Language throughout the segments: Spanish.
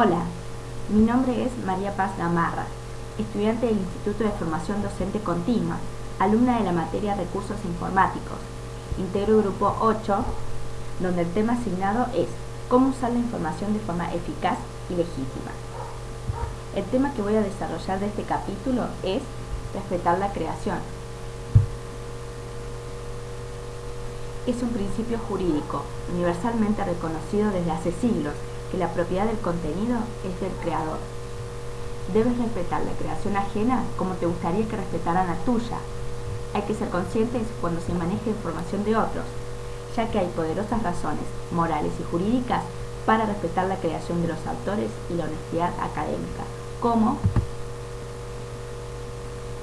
Hola, mi nombre es María Paz Gamarra, estudiante del Instituto de Formación Docente Continua, alumna de la materia Recursos Informáticos. Integro grupo 8, donde el tema asignado es cómo usar la información de forma eficaz y legítima. El tema que voy a desarrollar de este capítulo es respetar la creación. Es un principio jurídico universalmente reconocido desde hace siglos que la propiedad del contenido es del creador. Debes respetar la creación ajena como te gustaría que respetaran la tuya. Hay que ser conscientes cuando se maneja información de otros, ya que hay poderosas razones morales y jurídicas para respetar la creación de los autores y la honestidad académica, como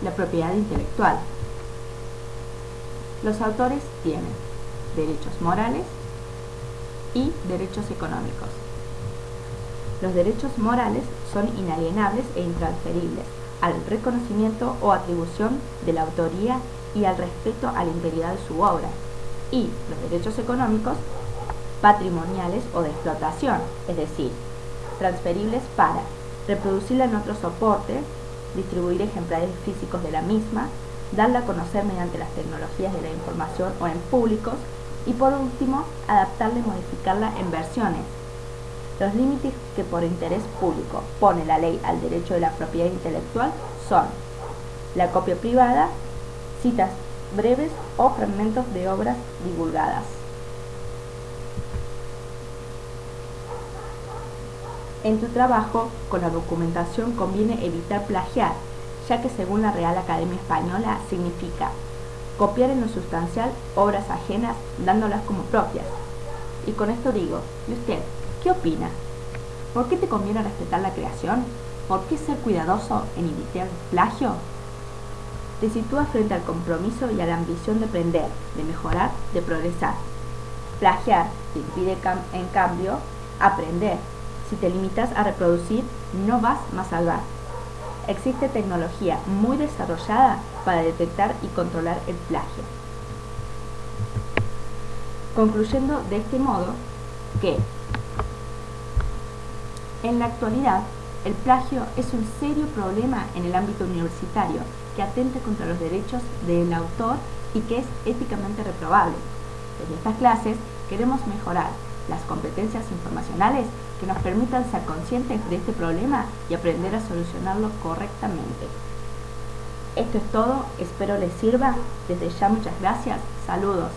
la propiedad intelectual. Los autores tienen derechos morales y derechos económicos. Los derechos morales son inalienables e intransferibles al reconocimiento o atribución de la autoría y al respeto a la integridad de su obra. Y los derechos económicos patrimoniales o de explotación, es decir, transferibles para reproducirla en otro soporte, distribuir ejemplares físicos de la misma, darla a conocer mediante las tecnologías de la información o en públicos y por último, adaptarla y modificarla en versiones, los límites que por interés público pone la ley al derecho de la propiedad intelectual son la copia privada, citas breves o fragmentos de obras divulgadas. En tu trabajo con la documentación conviene evitar plagiar, ya que según la Real Academia Española significa copiar en lo sustancial obras ajenas dándolas como propias. Y con esto digo, ¿y usted ¿Qué opina? ¿Por qué te conviene respetar la creación? ¿Por qué ser cuidadoso en evitar plagio? Te sitúa frente al compromiso y a la ambición de aprender, de mejorar, de progresar. Plagiar te impide en cambio aprender. Si te limitas a reproducir, no vas más allá. Existe tecnología muy desarrollada para detectar y controlar el plagio. Concluyendo de este modo que en la actualidad, el plagio es un serio problema en el ámbito universitario que atenta contra los derechos del autor y que es éticamente reprobable. Desde estas clases queremos mejorar las competencias informacionales que nos permitan ser conscientes de este problema y aprender a solucionarlo correctamente. Esto es todo, espero les sirva. Desde ya muchas gracias, saludos.